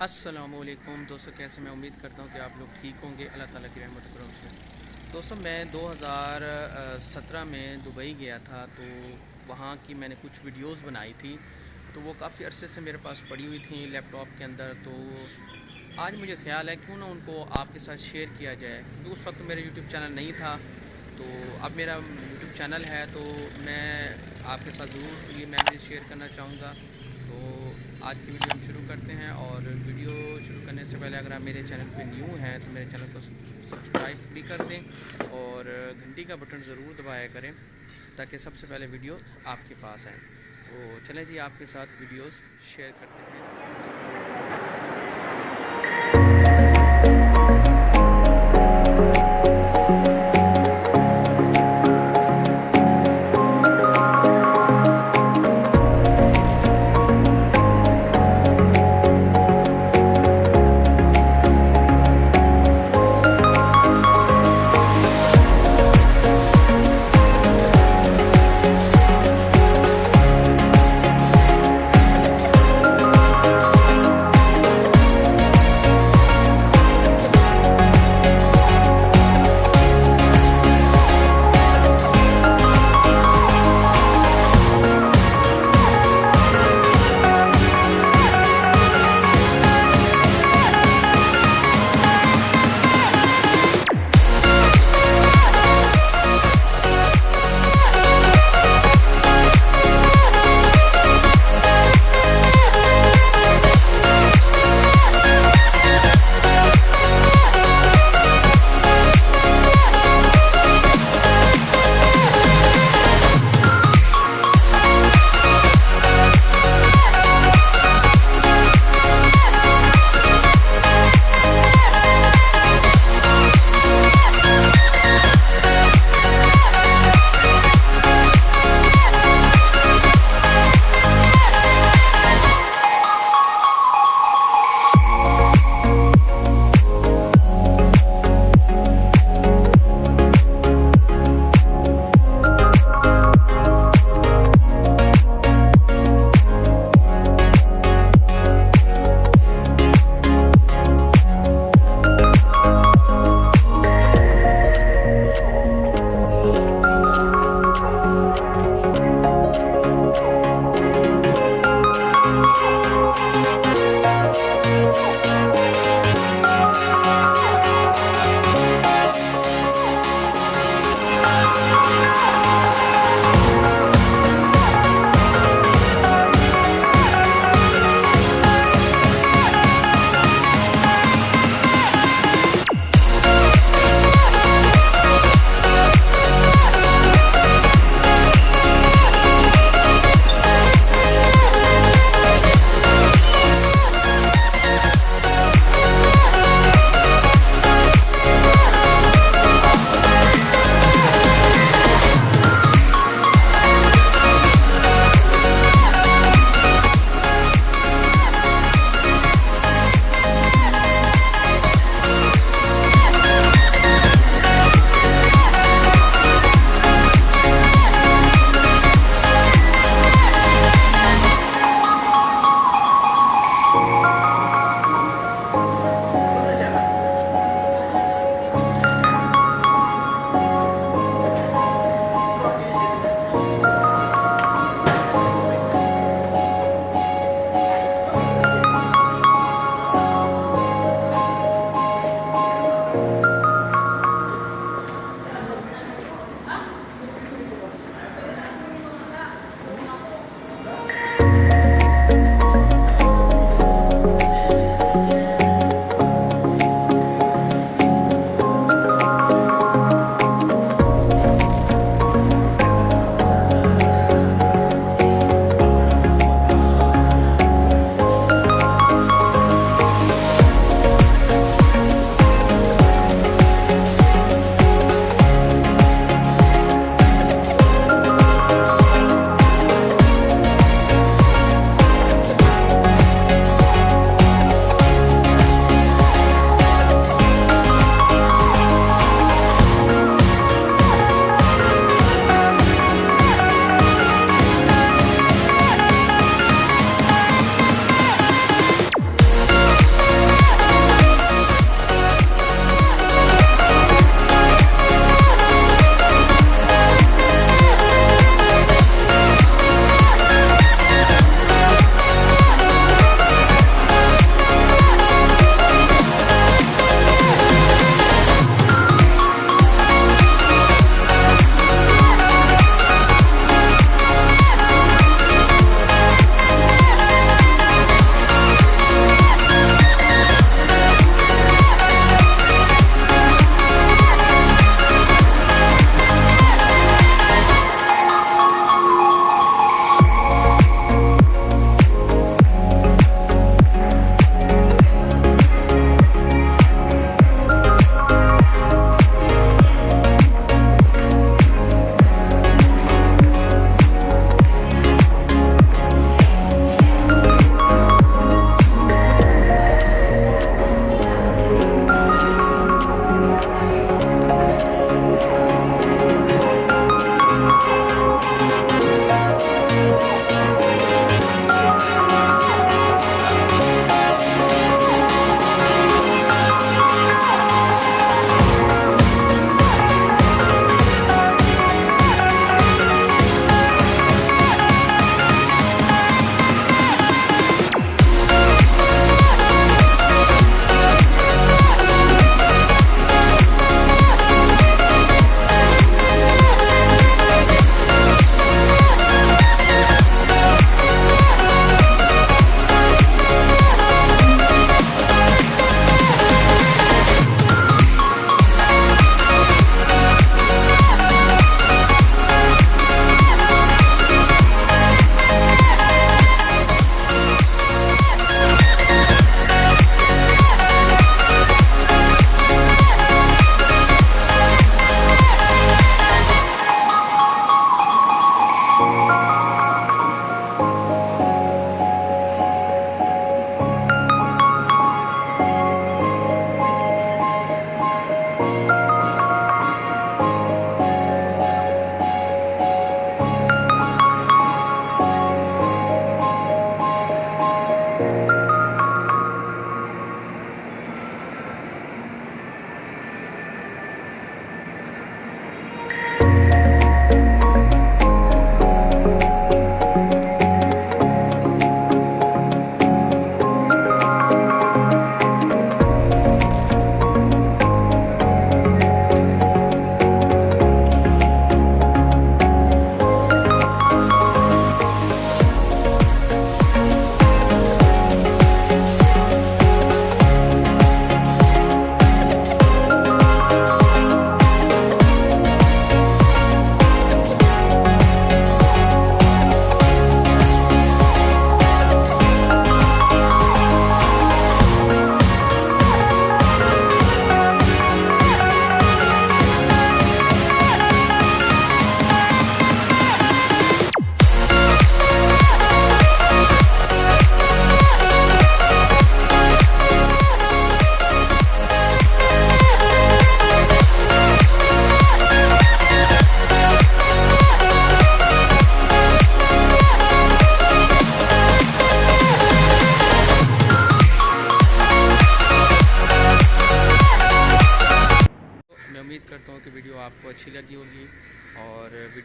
السلام علیکم۔ دوستوں کیسے میں امید کرتا ہوں کہ آپ لوگ ٹھیک ہوں گے۔ اللہ تعالیٰ کی رحمت کرم سے۔ دوستوں میں دو ہزار سترہ میں دبئی گیا تھا، تو وہاں کی میں نے کچھ ویڈیوز بنائی تھی۔ تو وہ کافی عرصے سے میرے پاس پڑی ہوئی تھیں لیپ ٹاپ کے اندر۔ تو آج مجھے خیال ہے، کیوں نہ ان کو آپ کے ساتھ شیئر کیا جائے۔ کیونکہ اس وقت میرا یوٹیوب چینل نہیں تھا۔ تو اب میرا یوٹیوب چینل ہے، تو میں آپ کے ساتھ ضرور یہ میموریز شیئر کرنا چاہوں گا۔ آج کی ویڈیو ہم شروع کرتے ہیں اور ویڈیو شروع کرنے سے پہلے اگر آپ میرے چینل پہ نیو ہیں تو میرے چینل کو سبسکرائب بھی کر دیں اور گھنٹی کا بٹن ضرور دبایا کریں تاکہ سب سے پہلے ویڈیو آپ کے پاس آئیں۔ تو چلیں جی آپ کے ساتھ ویڈیوز شیئر کرتے ہیں۔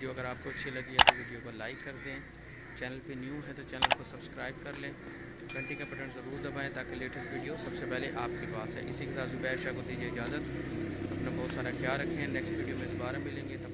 ویڈیو اگر آپ کو اچھی لگی ہے تو ویڈیو کو لائک کر دیں۔ چینل پہ نیو ہے تو چینل کو سبسکرائب کر لیں۔ گھنٹی کا بٹن ضرور دبائیں تاکہ لیٹسٹ ویڈیو سب سے پہلے آپ کے پاس ہے اسی کے ساتھ زبیر شاہ کو دیجیے اجازت۔ اپنا بہت سارا خیال رکھیں۔ نیکسٹ ویڈیو میں دوبارہ ملیں گے۔ تب